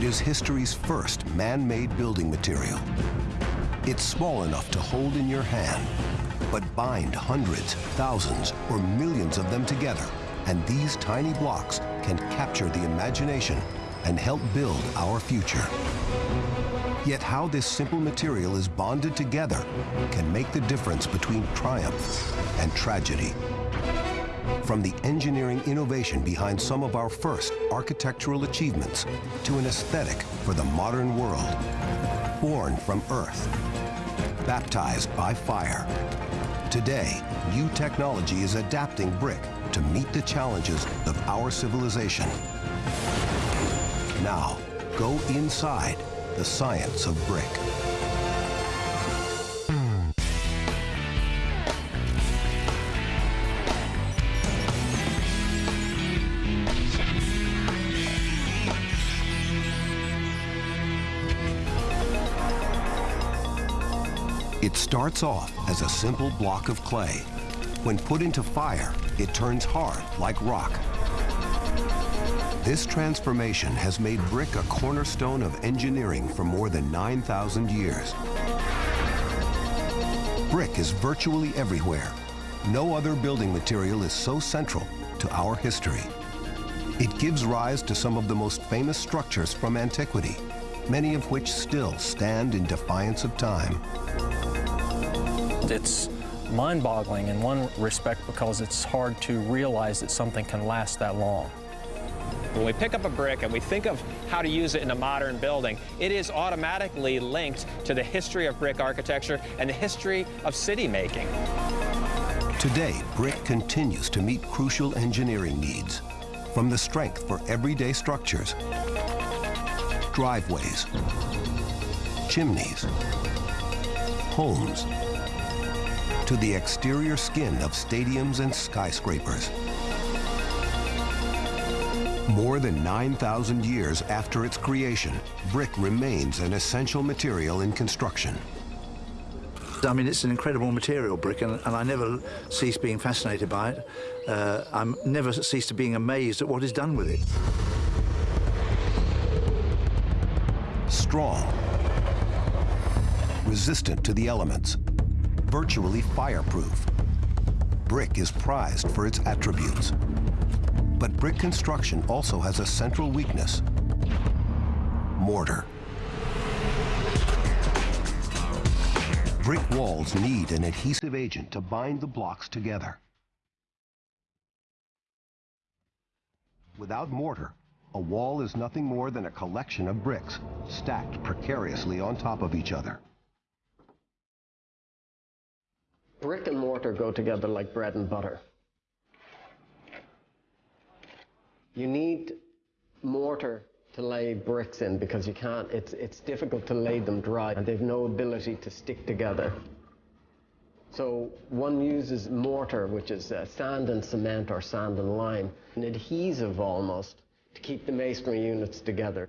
It is history's first man-made building material. It's small enough to hold in your hand, but bind hundreds, thousands, or millions of them together. And these tiny blocks can capture the imagination and help build our future. Yet how this simple material is bonded together can make the difference between triumph and tragedy. From the engineering innovation behind some of our first architectural achievements to an aesthetic for the modern world, born from earth, baptized by fire. Today, new technology is adapting brick to meet the challenges of our civilization. Now, go inside the science of brick. It starts off as a simple block of clay. When put into fire, it turns hard like rock. This transformation has made brick a cornerstone of engineering for more than 9,000 years. Brick is virtually everywhere. No other building material is so central to our history. It gives rise to some of the most famous structures from antiquity, many of which still stand in defiance of time. It's mind-boggling in one respect because it's hard to realize that something can last that long. When we pick up a brick and we think of how to use it in a modern building, it is automatically linked to the history of brick architecture and the history of city making. Today, brick continues to meet crucial engineering needs, from the strength for everyday structures, driveways, chimneys, homes, to the exterior skin of stadiums and skyscrapers. More than 9,000 years after its creation, brick remains an essential material in construction. I mean, it's an incredible material, brick, and, and I never cease being fascinated by it. Uh, I'm never cease to being amazed at what is done with it. Strong, resistant to the elements, virtually fireproof. Brick is prized for its attributes. But brick construction also has a central weakness, mortar. Brick walls need an adhesive agent to bind the blocks together. Without mortar, a wall is nothing more than a collection of bricks stacked precariously on top of each other. Brick and mortar go together like bread and butter. You need mortar to lay bricks in because you can't, it's, it's difficult to lay them dry and they've no ability to stick together. So one uses mortar, which is uh, sand and cement or sand and lime, an adhesive almost, to keep the masonry units together.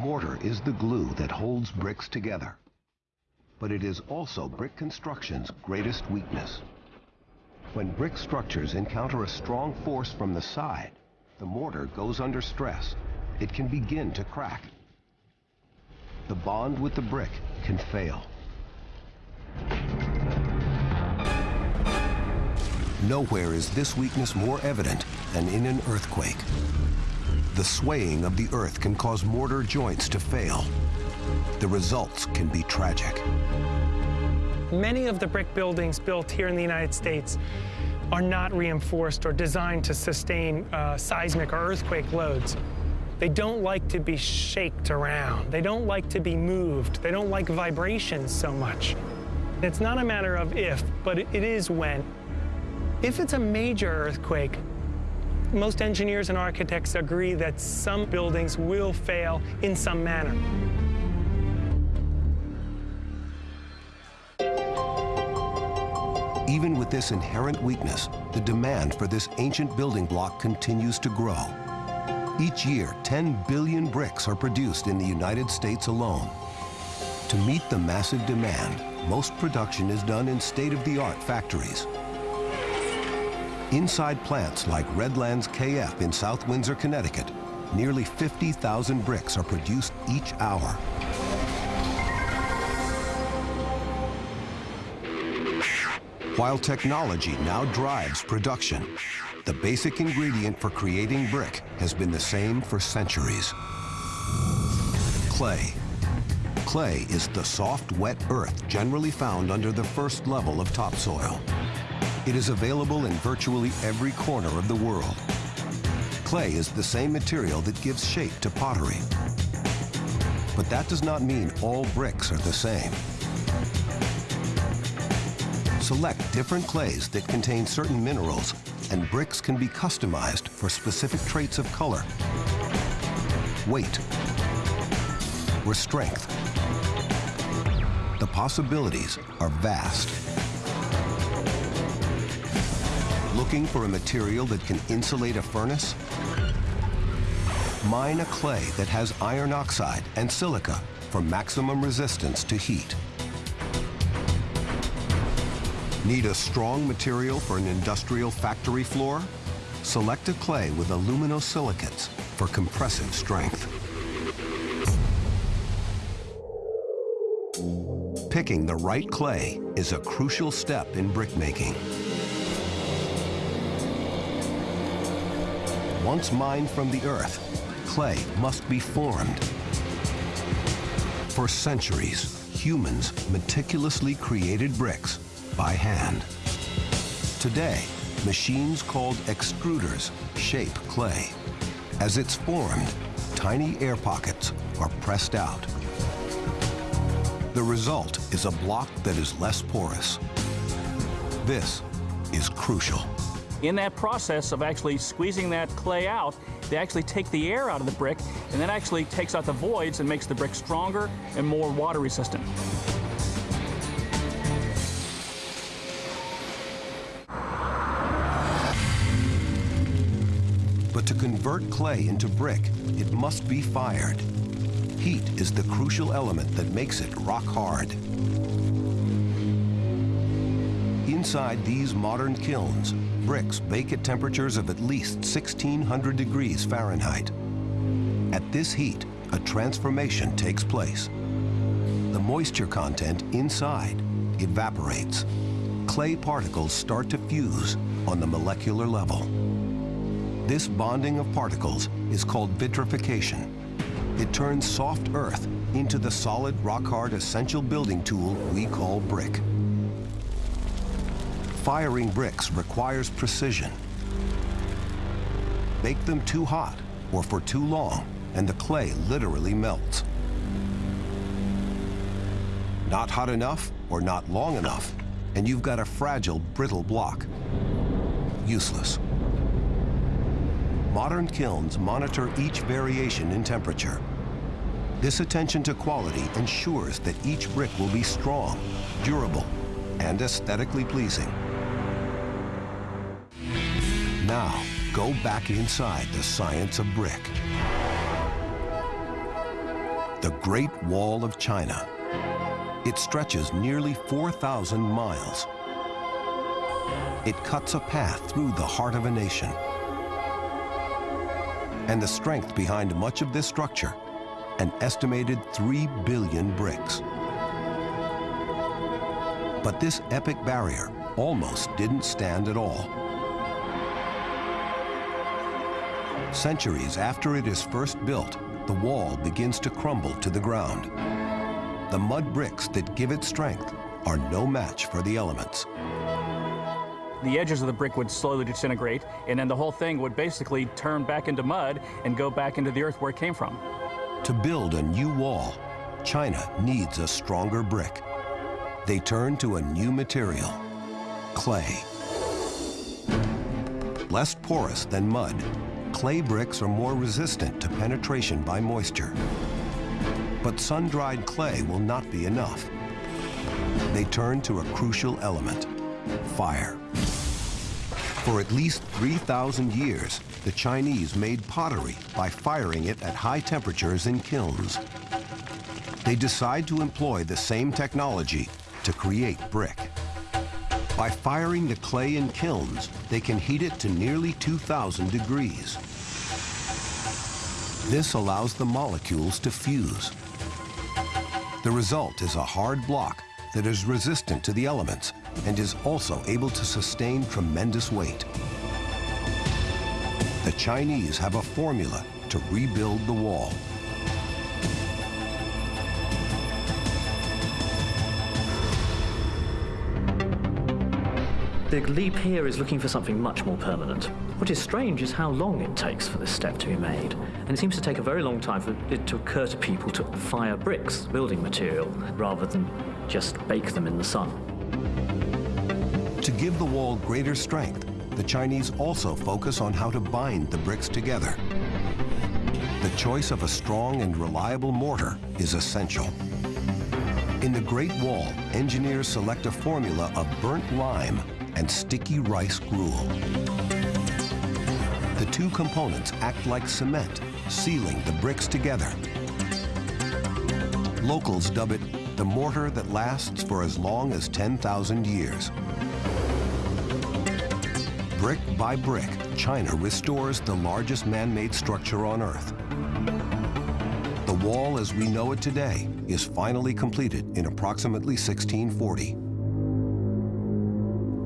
Mortar is the glue that holds bricks together. But it is also brick construction's greatest weakness. When brick structures encounter a strong force from the side, the mortar goes under stress. It can begin to crack. The bond with the brick can fail. Nowhere is this weakness more evident than in an earthquake. The swaying of the earth can cause mortar joints to fail. The results can be tragic. Many of the brick buildings built here in the United States are not reinforced or designed to sustain uh, seismic or earthquake loads. They don't like to be shaked around. They don't like to be moved. They don't like vibrations so much. It's not a matter of if, but it is when. If it's a major earthquake, most engineers and architects agree that some buildings will fail in some manner. Even with this inherent weakness, the demand for this ancient building block continues to grow. Each year, 10 billion bricks are produced in the United States alone. To meet the massive demand, most production is done in state-of-the-art factories. Inside plants like Redlands KF in South Windsor, Connecticut, nearly 50,000 bricks are produced each hour. While technology now drives production, the basic ingredient for creating brick has been the same for centuries. Clay. Clay is the soft, wet earth generally found under the first level of topsoil. It is available in virtually every corner of the world. Clay is the same material that gives shape to pottery. But that does not mean all bricks are the same. Select different clays that contain certain minerals, and bricks can be customized for specific traits of color, weight, or strength. The possibilities are vast. Looking for a material that can insulate a furnace? Mine a clay that has iron oxide and silica for maximum resistance to heat. Need a strong material for an industrial factory floor? Select a clay with aluminosilicates for compressive strength. Picking the right clay is a crucial step in brickmaking. Once mined from the earth, clay must be formed. For centuries, humans meticulously created bricks by hand. Today, machines called extruders shape clay. As it's formed, tiny air pockets are pressed out. The result is a block that is less porous. This is crucial. In that process of actually squeezing that clay out, they actually take the air out of the brick, and that actually takes out the voids and makes the brick stronger and more water resistant. But to convert clay into brick, it must be fired. Heat is the crucial element that makes it rock hard. Inside these modern kilns, bricks bake at temperatures of at least 1600 degrees Fahrenheit. At this heat, a transformation takes place. The moisture content inside evaporates. Clay particles start to fuse on the molecular level. This bonding of particles is called vitrification. It turns soft earth into the solid, rock-hard essential building tool we call brick. Firing bricks requires precision. Bake them too hot or for too long, and the clay literally melts. Not hot enough or not long enough, and you've got a fragile, brittle block. Useless. Modern kilns monitor each variation in temperature. This attention to quality ensures that each brick will be strong, durable, and aesthetically pleasing. Now, go back inside the science of brick. The Great Wall of China. It stretches nearly 4,000 miles. It cuts a path through the heart of a nation. And the strength behind much of this structure, an estimated 3 billion bricks. But this epic barrier almost didn't stand at all. Centuries after it is first built, the wall begins to crumble to the ground. The mud bricks that give it strength are no match for the elements. The edges of the brick would slowly disintegrate, and then the whole thing would basically turn back into mud and go back into the earth where it came from. To build a new wall, China needs a stronger brick. They turn to a new material, clay. Less porous than mud, clay bricks are more resistant to penetration by moisture. But sun-dried clay will not be enough. They turn to a crucial element, fire. For at least 3,000 years, the Chinese made pottery by firing it at high temperatures in kilns. They decide to employ the same technology to create brick. By firing the clay in kilns, they can heat it to nearly 2,000 degrees. This allows the molecules to fuse. The result is a hard block that is resistant to the elements and is also able to sustain tremendous weight. The Chinese have a formula to rebuild the wall. The leap here is looking for something much more permanent. What is strange is how long it takes for this step to be made. And it seems to take a very long time for it to occur to people to fire bricks, building material, rather than just bake them in the sun. To give the wall greater strength, the Chinese also focus on how to bind the bricks together. The choice of a strong and reliable mortar is essential. In the Great Wall, engineers select a formula of burnt lime and sticky rice gruel. The two components act like cement, sealing the bricks together. Locals dub it the mortar that lasts for as long as 10,000 years. Brick by brick, China restores the largest man-made structure on Earth. The wall as we know it today is finally completed in approximately 1640.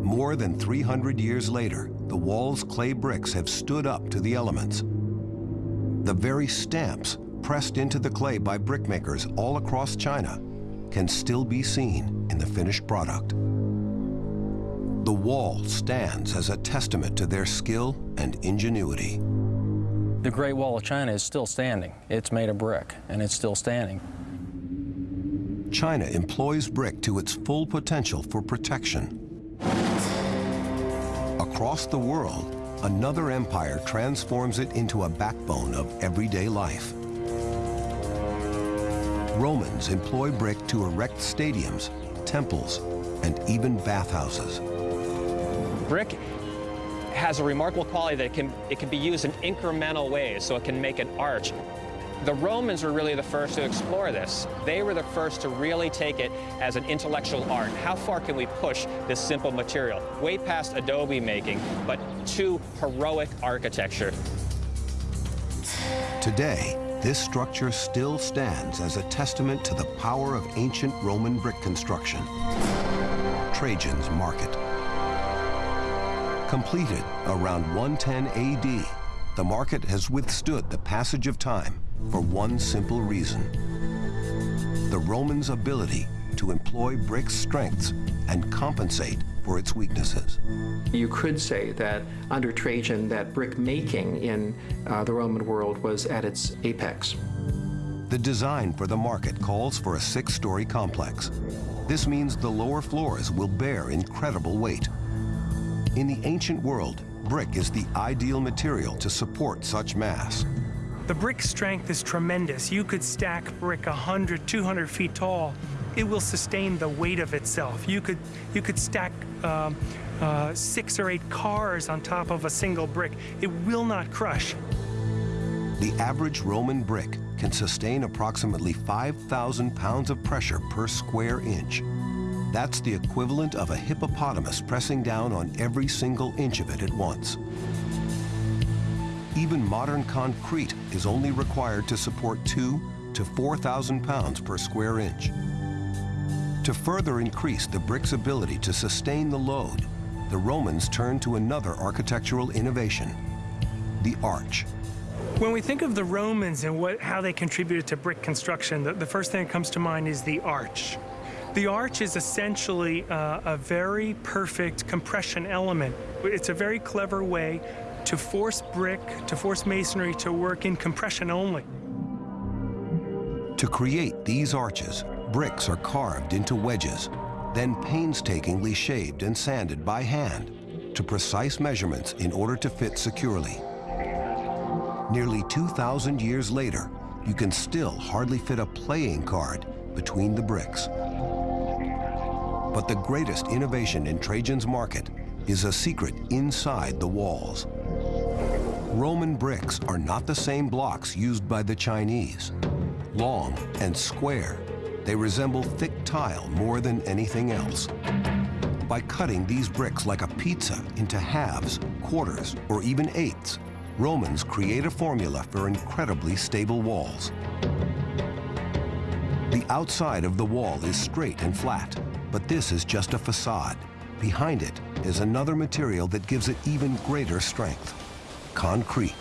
More than 300 years later, the wall's clay bricks have stood up to the elements. The very stamps pressed into the clay by brickmakers all across China can still be seen in the finished product. The wall stands as a testament to their skill and ingenuity. The Great Wall of China is still standing. It's made of brick, and it's still standing. China employs brick to its full potential for protection Across the world, another empire transforms it into a backbone of everyday life. Romans employ brick to erect stadiums, temples, and even bathhouses. Brick has a remarkable quality that it can, it can be used in incremental ways, so it can make an arch. The Romans were really the first to explore this. They were the first to really take it as an intellectual art. How far can we push this simple material? Way past adobe making, but to heroic architecture. Today, this structure still stands as a testament to the power of ancient Roman brick construction. Trajan's Market. Completed around 110 AD, the market has withstood the passage of time for one simple reason. The Romans' ability to employ brick's strengths and compensate for its weaknesses. You could say that under Trajan that brick making in uh, the Roman world was at its apex. The design for the market calls for a six-story complex. This means the lower floors will bear incredible weight. In the ancient world, brick is the ideal material to support such mass. The brick strength is tremendous. You could stack brick 100, 200 feet tall. It will sustain the weight of itself. You could, you could stack um, uh, six or eight cars on top of a single brick. It will not crush. The average Roman brick can sustain approximately 5,000 pounds of pressure per square inch. That's the equivalent of a hippopotamus pressing down on every single inch of it at once. Even modern concrete is only required to support two to 4,000 pounds per square inch. To further increase the brick's ability to sustain the load, the Romans turned to another architectural innovation, the arch. When we think of the Romans and what, how they contributed to brick construction, the, the first thing that comes to mind is the arch. The arch is essentially uh, a very perfect compression element. It's a very clever way to force brick, to force masonry to work in compression only. To create these arches, bricks are carved into wedges, then painstakingly shaved and sanded by hand to precise measurements in order to fit securely. Nearly 2,000 years later, you can still hardly fit a playing card between the bricks. But the greatest innovation in Trajan's market is a secret inside the walls. Roman bricks are not the same blocks used by the Chinese. Long and square, they resemble thick tile more than anything else. By cutting these bricks like a pizza into halves, quarters, or even eighths, Romans create a formula for incredibly stable walls. The outside of the wall is straight and flat, but this is just a facade. Behind it is another material that gives it even greater strength, concrete.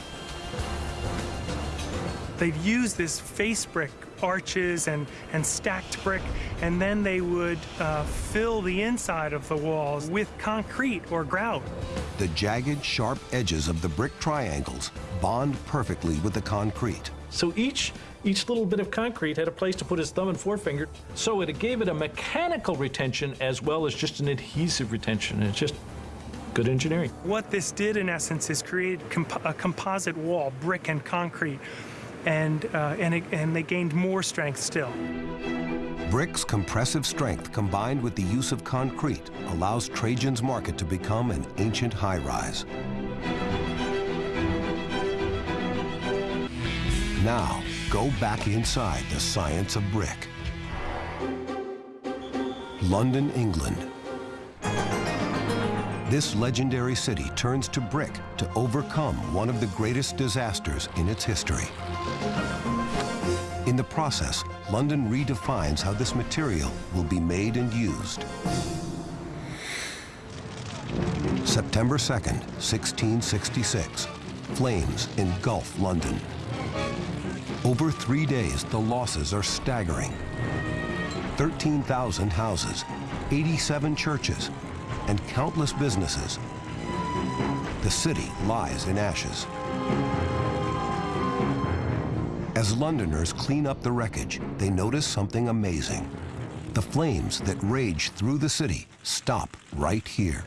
They'd use this face brick arches and, and stacked brick, and then they would uh, fill the inside of the walls with concrete or grout. The jagged, sharp edges of the brick triangles bond perfectly with the concrete. So each each little bit of concrete had a place to put his thumb and forefinger, so it gave it a mechanical retention as well as just an adhesive retention. It's just good engineering. What this did, in essence, is create comp a composite wall, brick and concrete, and, uh, and, it, and they gained more strength still. Brick's compressive strength combined with the use of concrete allows Trajan's Market to become an ancient high-rise. Now, go back inside the science of brick. London, England. This legendary city turns to brick to overcome one of the greatest disasters in its history. In the process, London redefines how this material will be made and used. September 2nd, 1666. Flames engulf London. Over three days, the losses are staggering. 13,000 houses, 87 churches, and countless businesses. The city lies in ashes. As Londoners clean up the wreckage, they notice something amazing. The flames that rage through the city stop right here.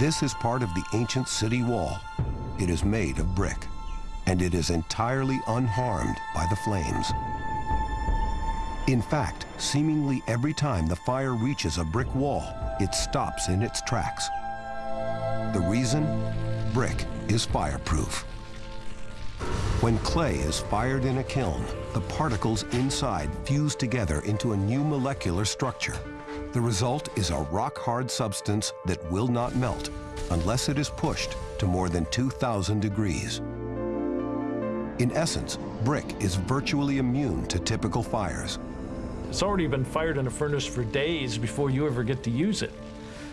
This is part of the ancient city wall. It is made of brick, and it is entirely unharmed by the flames. In fact, seemingly every time the fire reaches a brick wall, it stops in its tracks. The reason? Brick is fireproof. When clay is fired in a kiln, the particles inside fuse together into a new molecular structure. The result is a rock-hard substance that will not melt unless it is pushed to more than 2,000 degrees. In essence, brick is virtually immune to typical fires. It's already been fired in a furnace for days before you ever get to use it.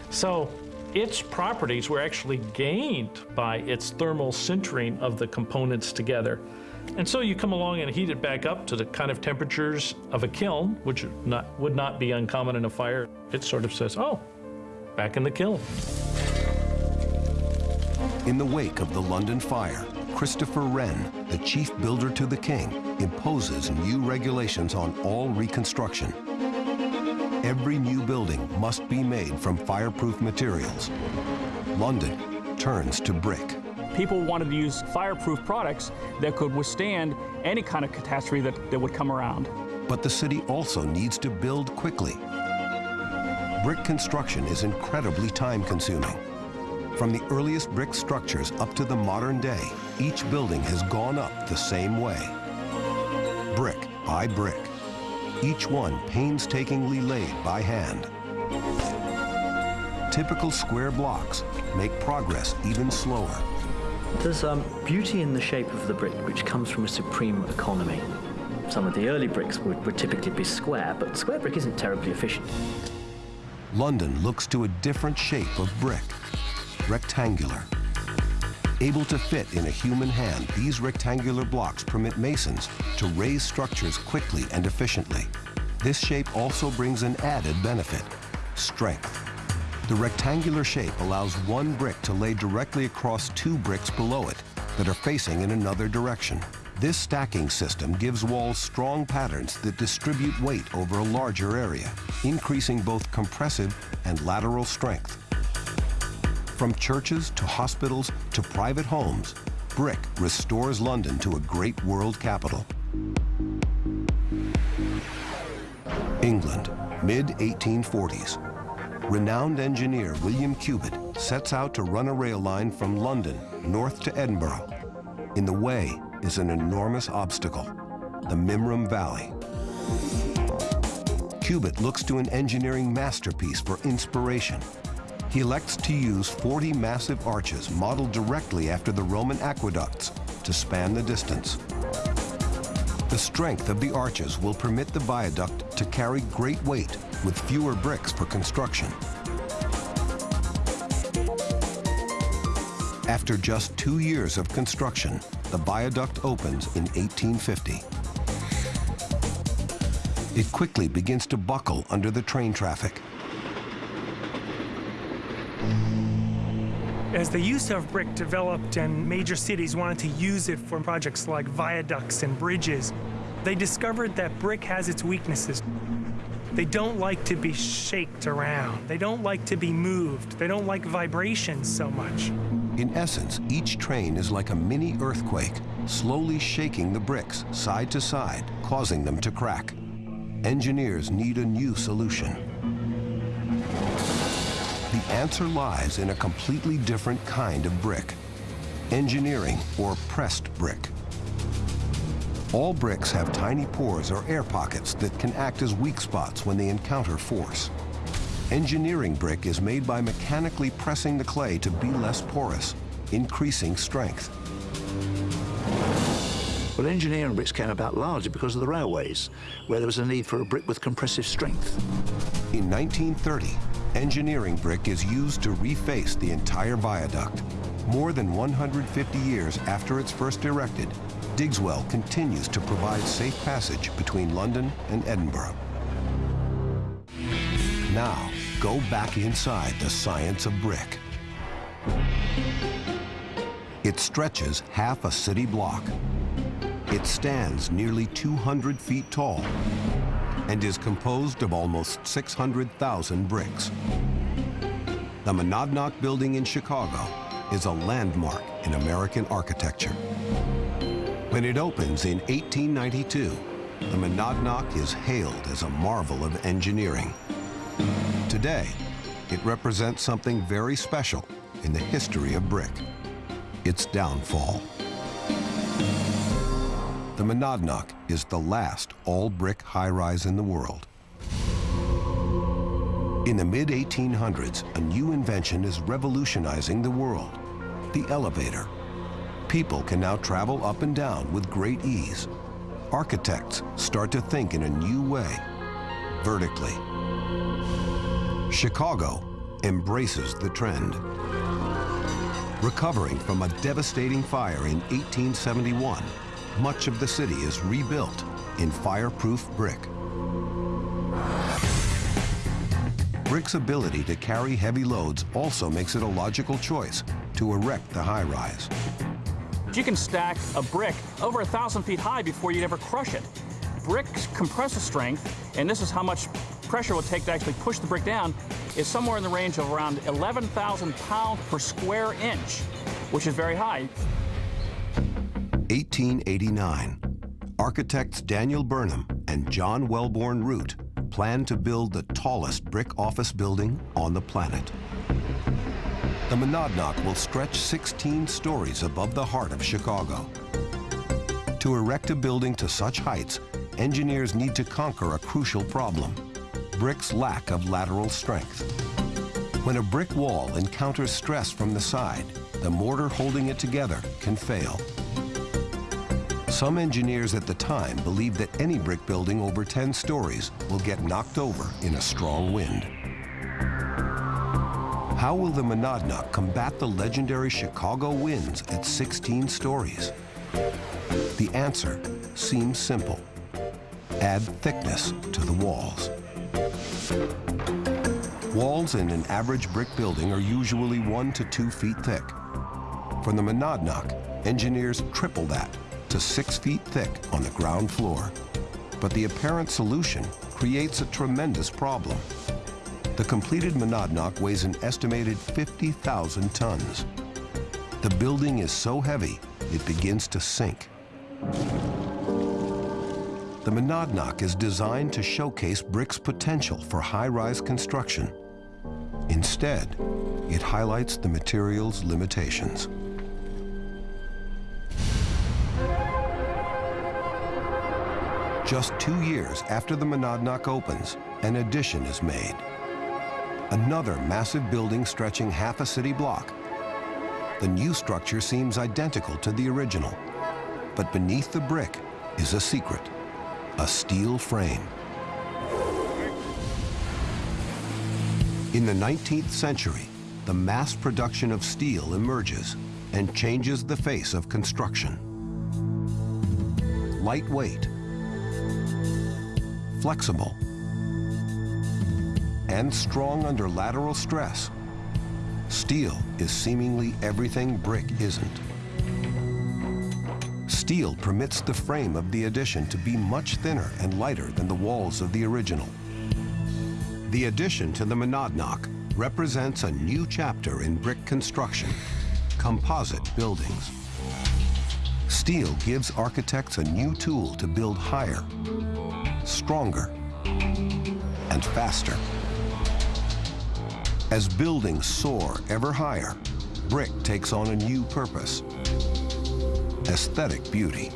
So its properties were actually gained by its thermal sintering of the components together. And so you come along and heat it back up to the kind of temperatures of a kiln, which not, would not be uncommon in a fire. It sort of says, oh, back in the kiln. In the wake of the London fire, Christopher Wren, the chief builder to the king, imposes new regulations on all reconstruction. Every new building must be made from fireproof materials. London turns to brick. People wanted to use fireproof products that could withstand any kind of catastrophe that, that would come around. But the city also needs to build quickly. Brick construction is incredibly time-consuming. From the earliest brick structures up to the modern day, each building has gone up the same way. Brick by brick. Each one painstakingly laid by hand. Typical square blocks make progress even slower. There's um, beauty in the shape of the brick, which comes from a supreme economy. Some of the early bricks would, would typically be square, but square brick isn't terribly efficient. London looks to a different shape of brick, rectangular. Able to fit in a human hand, these rectangular blocks permit masons to raise structures quickly and efficiently. This shape also brings an added benefit, strength. The rectangular shape allows one brick to lay directly across two bricks below it that are facing in another direction. This stacking system gives walls strong patterns that distribute weight over a larger area, increasing both compressive and lateral strength. From churches to hospitals to private homes, brick restores London to a great world capital. England, mid-1840s. Renowned engineer William Cubitt sets out to run a rail line from London north to Edinburgh. In the way is an enormous obstacle, the Mimram Valley. Cubitt looks to an engineering masterpiece for inspiration. He elects to use 40 massive arches modeled directly after the Roman aqueducts to span the distance. The strength of the arches will permit the viaduct to carry great weight with fewer bricks for construction. After just two years of construction, the viaduct opens in 1850. It quickly begins to buckle under the train traffic. As the use of brick developed and major cities wanted to use it for projects like viaducts and bridges, they discovered that brick has its weaknesses. They don't like to be shaked around. They don't like to be moved. They don't like vibrations so much. In essence, each train is like a mini earthquake, slowly shaking the bricks side to side, causing them to crack. Engineers need a new solution. The answer lies in a completely different kind of brick, engineering or pressed brick. All bricks have tiny pores or air pockets that can act as weak spots when they encounter force. Engineering brick is made by mechanically pressing the clay to be less porous, increasing strength. Well, engineering bricks came about largely because of the railways, where there was a need for a brick with compressive strength. In 1930, engineering brick is used to reface the entire viaduct. More than 150 years after it's first erected, Digswell continues to provide safe passage between London and Edinburgh. Now, go back inside the science of brick. It stretches half a city block. It stands nearly 200 feet tall and is composed of almost 600,000 bricks. The Monadnock Building in Chicago is a landmark in American architecture. When it opens in 1892, the Monadnock is hailed as a marvel of engineering. Today, it represents something very special in the history of brick, its downfall. The Monadnock is the last all-brick high-rise in the world. In the mid-1800s, a new invention is revolutionizing the world, the elevator. People can now travel up and down with great ease. Architects start to think in a new way, vertically. Chicago embraces the trend. Recovering from a devastating fire in 1871, much of the city is rebuilt in fireproof brick. Brick's ability to carry heavy loads also makes it a logical choice to erect the high-rise. You can stack a brick over a thousand feet high before you'd ever crush it. Brick's compressive strength, and this is how much pressure it will take to actually push the brick down, is somewhere in the range of around 11,000 pounds per square inch, which is very high. 1889, architects Daniel Burnham and John Wellborn Root planned to build the tallest brick office building on the planet. The Monadnock will stretch 16 stories above the heart of Chicago. To erect a building to such heights, engineers need to conquer a crucial problem, brick's lack of lateral strength. When a brick wall encounters stress from the side, the mortar holding it together can fail. Some engineers at the time believed that any brick building over 10 stories will get knocked over in a strong wind. How will the Monadnock combat the legendary Chicago winds at 16 stories? The answer seems simple. Add thickness to the walls. Walls in an average brick building are usually one to two feet thick. For the Monadnock, engineers triple that to six feet thick on the ground floor. But the apparent solution creates a tremendous problem. The completed Monadnock weighs an estimated 50,000 tons. The building is so heavy, it begins to sink. The Monadnock is designed to showcase brick's potential for high-rise construction. Instead, it highlights the material's limitations. Just two years after the Monadnock opens, an addition is made. Another massive building stretching half a city block. The new structure seems identical to the original, but beneath the brick is a secret, a steel frame. In the 19th century, the mass production of steel emerges and changes the face of construction. Lightweight, flexible, and strong under lateral stress, steel is seemingly everything brick isn't. Steel permits the frame of the addition to be much thinner and lighter than the walls of the original. The addition to the monadnock represents a new chapter in brick construction, composite buildings. Steel gives architects a new tool to build higher, stronger, and faster. As buildings soar ever higher, brick takes on a new purpose, aesthetic beauty.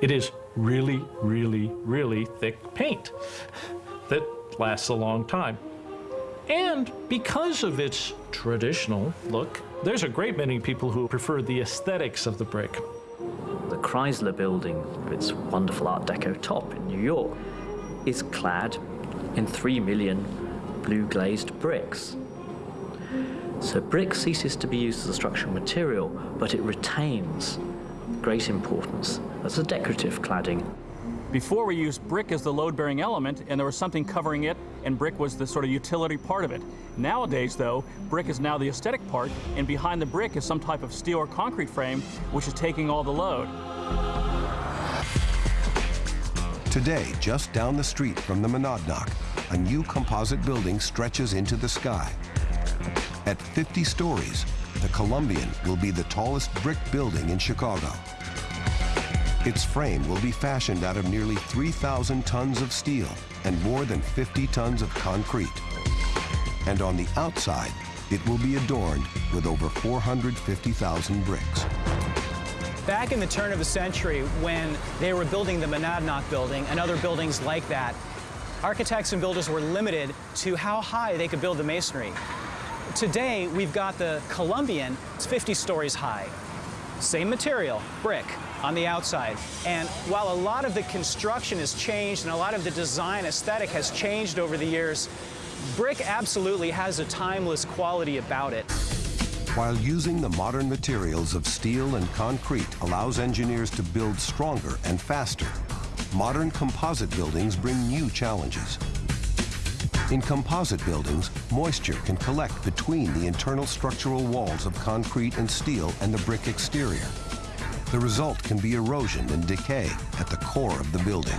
It is really, really, really thick paint that lasts a long time. And because of its traditional look, there's a great many people who prefer the aesthetics of the brick. Chrysler building, with its wonderful Art Deco top in New York, is clad in 3 million blue glazed bricks. So brick ceases to be used as a structural material, but it retains great importance as a decorative cladding. Before we used brick as the load-bearing element, and there was something covering it, and brick was the sort of utility part of it. Nowadays, though, brick is now the aesthetic part, and behind the brick is some type of steel or concrete frame, which is taking all the load. Today, just down the street from the Monadnock, a new composite building stretches into the sky. At 50 stories, the Columbian will be the tallest brick building in Chicago. Its frame will be fashioned out of nearly 3,000 tons of steel and more than 50 tons of concrete. And on the outside, it will be adorned with over 450,000 bricks. Back in the turn of the century, when they were building the Monadnock building and other buildings like that, architects and builders were limited to how high they could build the masonry. Today, we've got the Columbian, it's 50 stories high. Same material, brick, on the outside. And while a lot of the construction has changed and a lot of the design aesthetic has changed over the years, brick absolutely has a timeless quality about it. While using the modern materials of steel and concrete allows engineers to build stronger and faster, modern composite buildings bring new challenges. In composite buildings, moisture can collect between the internal structural walls of concrete and steel and the brick exterior. The result can be erosion and decay at the core of the building.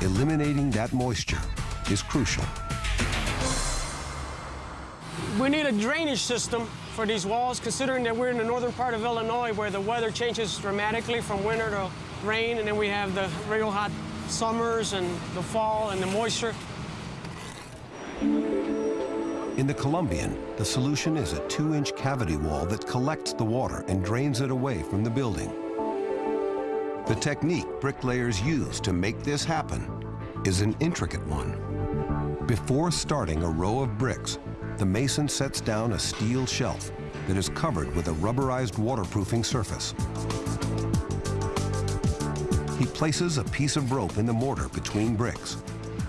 Eliminating that moisture is crucial. We need a drainage system for these walls, considering that we're in the northern part of Illinois where the weather changes dramatically from winter to rain, and then we have the real hot summers and the fall and the moisture. In the Columbian, the solution is a two-inch cavity wall that collects the water and drains it away from the building. The technique bricklayers use to make this happen is an intricate one. Before starting a row of bricks, the mason sets down a steel shelf that is covered with a rubberized waterproofing surface. He places a piece of rope in the mortar between bricks.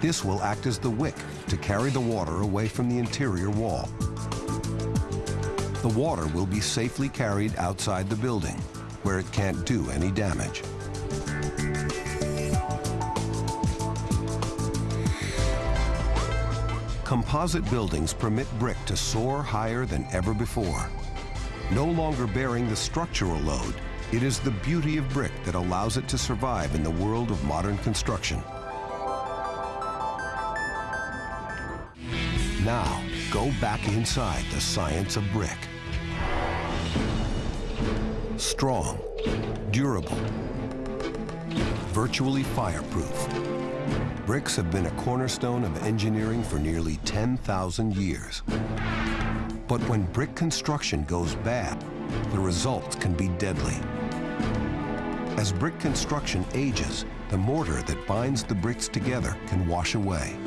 This will act as the wick to carry the water away from the interior wall. The water will be safely carried outside the building, where it can't do any damage. Composite buildings permit brick to soar higher than ever before. No longer bearing the structural load, it is the beauty of brick that allows it to survive in the world of modern construction. Now, go back inside the science of brick. Strong, durable, virtually fireproof. Bricks have been a cornerstone of engineering for nearly 10,000 years. But when brick construction goes bad, the results can be deadly. As brick construction ages, the mortar that binds the bricks together can wash away.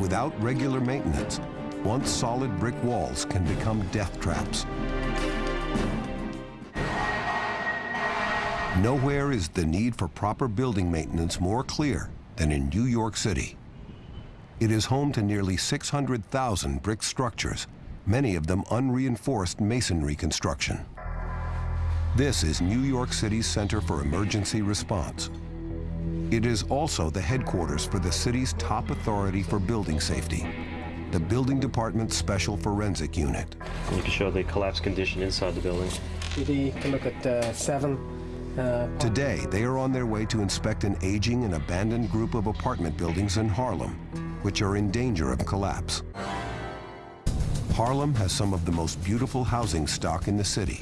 Without regular maintenance, once solid brick walls can become death traps. Nowhere is the need for proper building maintenance more clear than in New York City. It is home to nearly 600,000 brick structures, many of them unreinforced masonry construction. This is New York City's Center for Emergency Response. It is also the headquarters for the city's top authority for building safety, the Building Department's Special Forensic Unit. You can show the collapse condition inside the building. You can look at uh, seven Uh, Today, they are on their way to inspect an aging and abandoned group of apartment buildings in Harlem, which are in danger of collapse. Harlem has some of the most beautiful housing stock in the city,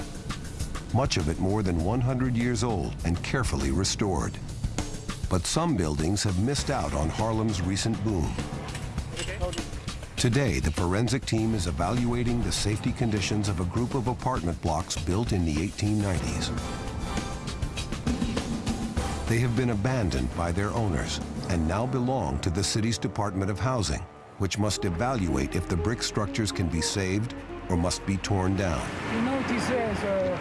much of it more than 100 years old and carefully restored. But some buildings have missed out on Harlem's recent boom. Today, the forensic team is evaluating the safety conditions of a group of apartment blocks built in the 1890s. They have been abandoned by their owners and now belong to the city's Department of Housing, which must evaluate if the brick structures can be saved or must be torn down. You notice there's uh,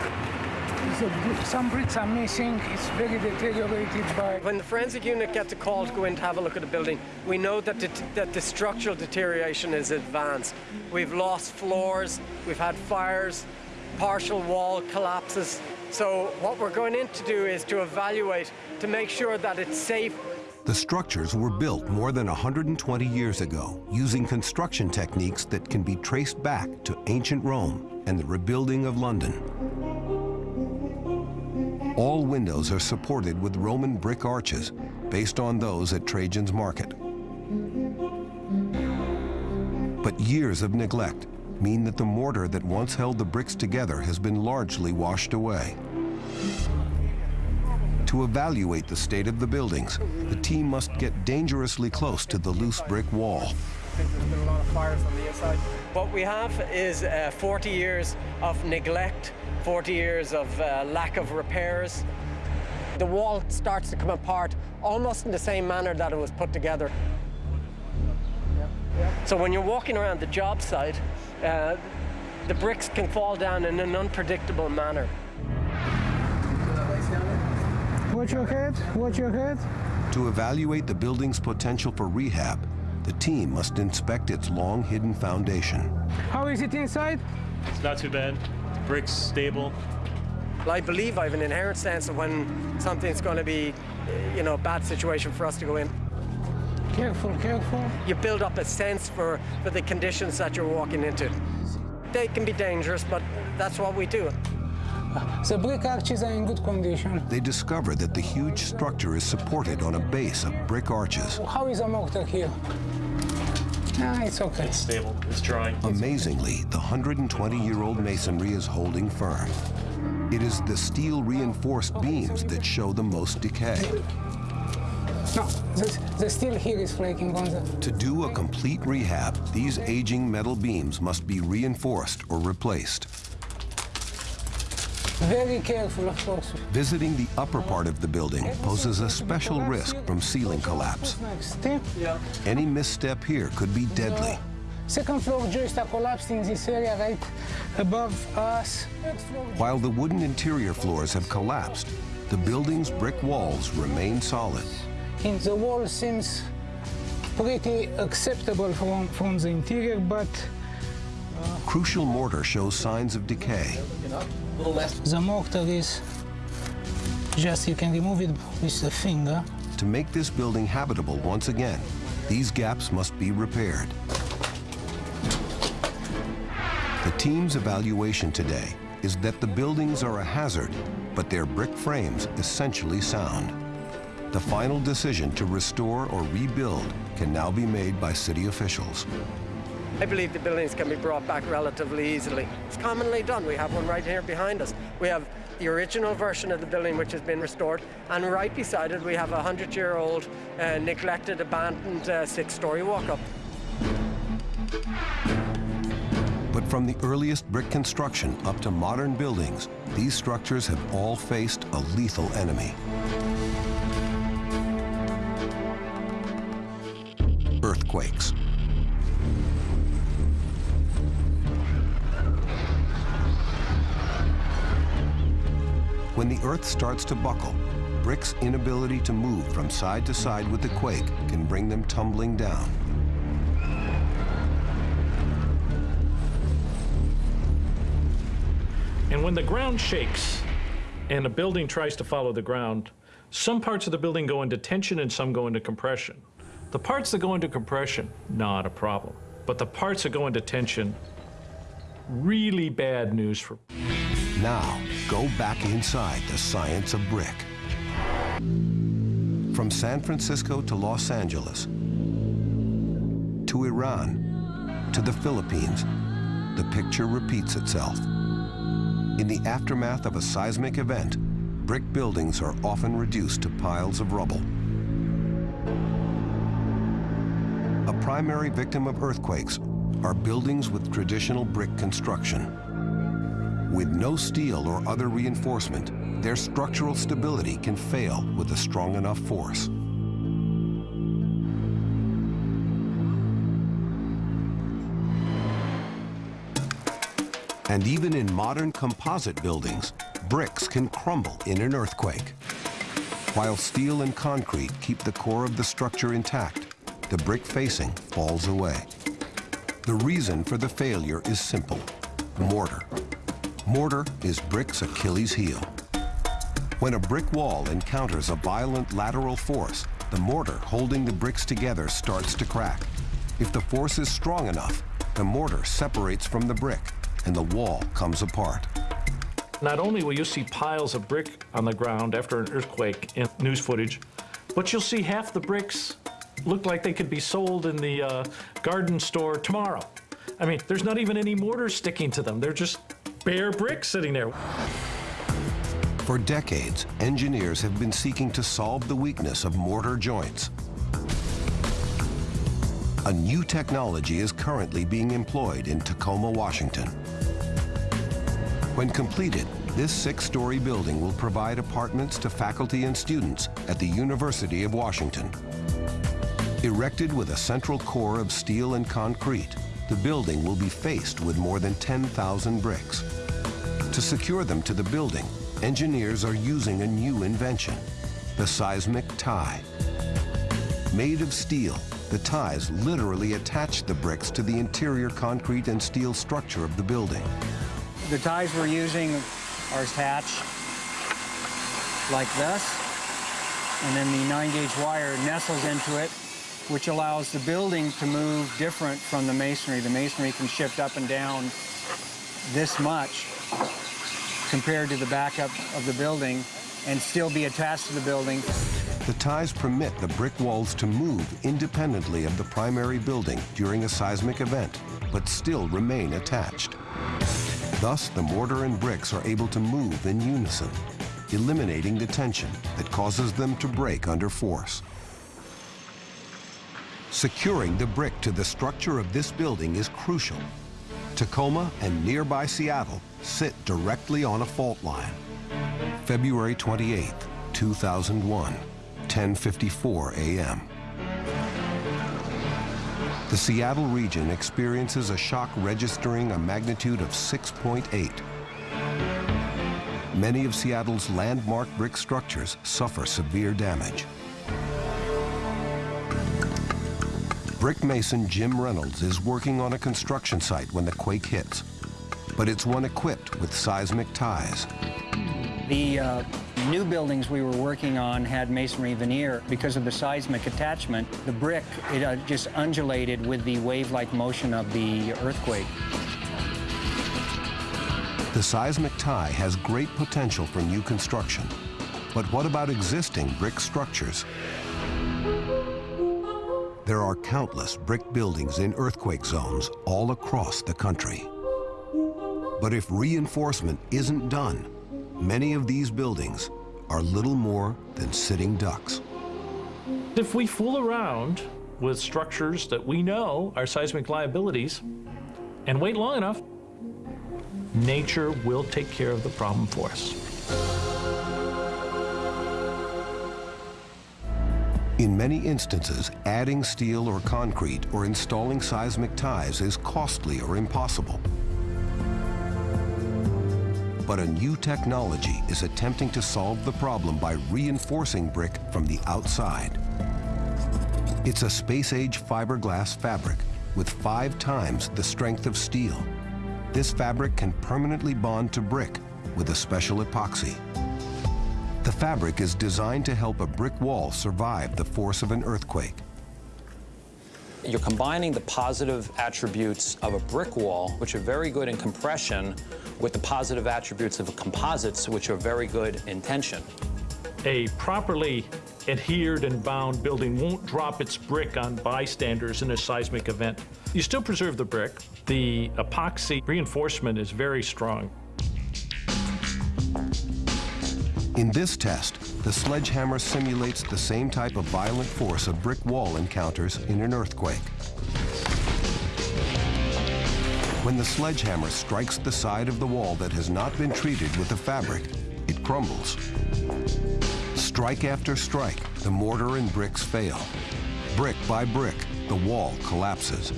a, some bricks are missing. It's very deteriorated by... When the forensic unit gets a call to go in to have a look at a building, we know that the, that the structural deterioration is advanced. We've lost floors, we've had fires, partial wall collapses. So what we're going in to do is to evaluate to make sure that it's safe. The structures were built more than 120 years ago using construction techniques that can be traced back to ancient Rome and the rebuilding of London. All windows are supported with Roman brick arches based on those at Trajan's Market. But years of neglect mean that the mortar that once held the bricks together has been largely washed away. To evaluate the state of the buildings, the team must get dangerously close to the loose brick wall. What we have is uh, 40 years of neglect, 40 years of uh, lack of repairs. The wall starts to come apart almost in the same manner that it was put together. So when you're walking around the job site, uh, the bricks can fall down in an unpredictable manner. Watch your head, watch your head. To evaluate the building's potential for rehab, the team must inspect its long-hidden foundation. How is it inside? It's not too bad. Bricks stable. I believe I have an inherent sense of when something's going to be, you know, a bad situation for us to go in. Careful, careful. You build up a sense for, for the conditions that you're walking into. They can be dangerous, but that's what we do. The brick arches are in good condition. They discover that the huge structure is supported on a base of brick arches. How is the mortar here? Ah, it's okay. It's stable. It's dry. Amazingly, the 120-year-old masonry is holding firm. It is the steel-reinforced beams that show the most decay. No, the, the steel here is flaking on the... To do a complete rehab, these aging metal beams must be reinforced or replaced. Very careful, of course. Visiting the upper part of the building poses a special risk from ceiling collapse. Any misstep here could be deadly. Second floor joists are collapsed in this area right above us. While the wooden interior floors have collapsed, the building's brick walls remain solid. And the wall seems pretty acceptable from, from the interior, but... Uh, Crucial mortar shows signs of decay. The mortar is just, you can remove it with the finger. To make this building habitable once again, these gaps must be repaired. The team's evaluation today is that the buildings are a hazard, but their brick frames essentially sound. The final decision to restore or rebuild can now be made by city officials. I believe the buildings can be brought back relatively easily. It's commonly done. We have one right here behind us. We have the original version of the building which has been restored, and right beside it we have a 100-year-old uh, neglected, abandoned uh, six-story walk-up. But from the earliest brick construction up to modern buildings, these structures have all faced a lethal enemy. Earthquakes. When the earth starts to buckle, bricks' inability to move from side to side with the quake can bring them tumbling down. And when the ground shakes and a building tries to follow the ground, some parts of the building go into tension and some go into compression. The parts that go into compression, not a problem. But the parts that go into tension, really bad news for. Now, go back inside the science of brick. From San Francisco to Los Angeles, to Iran, to the Philippines, the picture repeats itself. In the aftermath of a seismic event, brick buildings are often reduced to piles of rubble. A primary victim of earthquakes are buildings with traditional brick construction. With no steel or other reinforcement, their structural stability can fail with a strong enough force. And even in modern composite buildings, bricks can crumble in an earthquake. While steel and concrete keep the core of the structure intact, the brick facing falls away. The reason for the failure is simple, mortar. Mortar is brick's Achilles heel. When a brick wall encounters a violent lateral force, the mortar holding the bricks together starts to crack. If the force is strong enough, the mortar separates from the brick and the wall comes apart. Not only will you see piles of brick on the ground after an earthquake in news footage, but you'll see half the bricks look like they could be sold in the uh, garden store tomorrow. I mean, there's not even any mortar sticking to them. They're just bare bricks sitting there. For decades, engineers have been seeking to solve the weakness of mortar joints. A new technology is currently being employed in Tacoma, Washington. When completed, this six-story building will provide apartments to faculty and students at the University of Washington. Erected with a central core of steel and concrete, the building will be faced with more than 10,000 bricks. To secure them to the building, engineers are using a new invention, the seismic tie. Made of steel, the ties literally attach the bricks to the interior concrete and steel structure of the building. The ties we're using are attached like this, and then the 9-gauge wire nestles into it, which allows the building to move different from the masonry. The masonry can shift up and down this much compared to the backup of the building and still be attached to the building. The ties permit the brick walls to move independently of the primary building during a seismic event, but still remain attached. Thus, the mortar and bricks are able to move in unison, eliminating the tension that causes them to break under force. Securing the brick to the structure of this building is crucial. Tacoma and nearby Seattle sit directly on a fault line. February 28, 2001, 10.54 a.m. The Seattle region experiences a shock registering a magnitude of 6.8. Many of Seattle's landmark brick structures suffer severe damage. Brick mason Jim Reynolds is working on a construction site when the quake hits, but it's one equipped with seismic ties. The uh, new buildings we were working on had masonry veneer. Because of the seismic attachment, the brick, it uh, just undulated with the wave-like motion of the earthquake. The seismic tie has great potential for new construction. But what about existing brick structures? There are countless brick buildings in earthquake zones all across the country. But if reinforcement isn't done, many of these buildings are little more than sitting ducks. If we fool around with structures that we know are seismic liabilities and wait long enough, nature will take care of the problem for us. In many instances, adding steel or concrete or installing seismic ties is costly or impossible. But a new technology is attempting to solve the problem by reinforcing brick from the outside. It's a space-age fiberglass fabric with five times the strength of steel. This fabric can permanently bond to brick with a special epoxy. The fabric is designed to help a brick wall survive the force of an earthquake. You're combining the positive attributes of a brick wall, which are very good in compression, with the positive attributes of composites, which are very good in tension. A properly adhered and bound building won't drop its brick on bystanders in a seismic event. You still preserve the brick. The epoxy reinforcement is very strong. In this test, the sledgehammer simulates the same type of violent force a brick wall encounters in an earthquake. When the sledgehammer strikes the side of the wall that has not been treated with the fabric, it crumbles. Strike after strike, the mortar and bricks fail. Brick by brick, the wall collapses.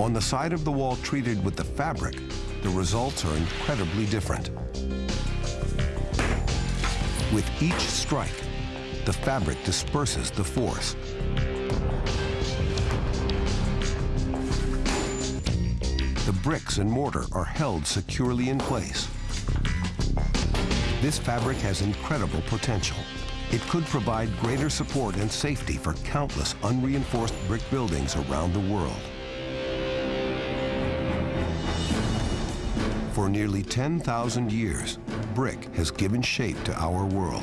On the side of the wall treated with the fabric, the results are incredibly different. With each strike, the fabric disperses the force. The bricks and mortar are held securely in place. This fabric has incredible potential. It could provide greater support and safety for countless unreinforced brick buildings around the world. For nearly 10,000 years, brick has given shape to our world.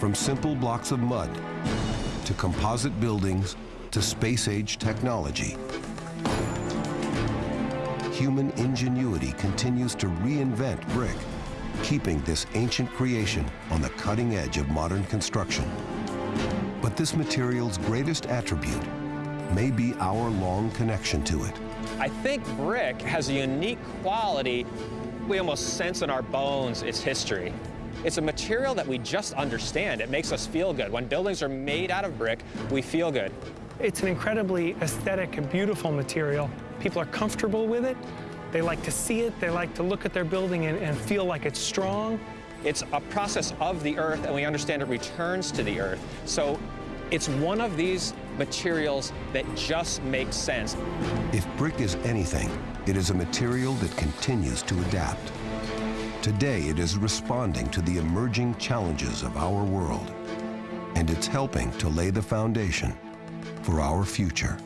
From simple blocks of mud, to composite buildings, to space-age technology, human ingenuity continues to reinvent brick, keeping this ancient creation on the cutting edge of modern construction. But this material's greatest attribute may be our long connection to it. I think brick has a unique quality. We almost sense in our bones its history. It's a material that we just understand. It makes us feel good. When buildings are made out of brick, we feel good. It's an incredibly aesthetic and beautiful material. People are comfortable with it. They like to see it. They like to look at their building and, and feel like it's strong. It's a process of the earth, and we understand it returns to the earth. So it's one of these materials that just make sense. If brick is anything, it is a material that continues to adapt. Today, it is responding to the emerging challenges of our world, and it's helping to lay the foundation for our future.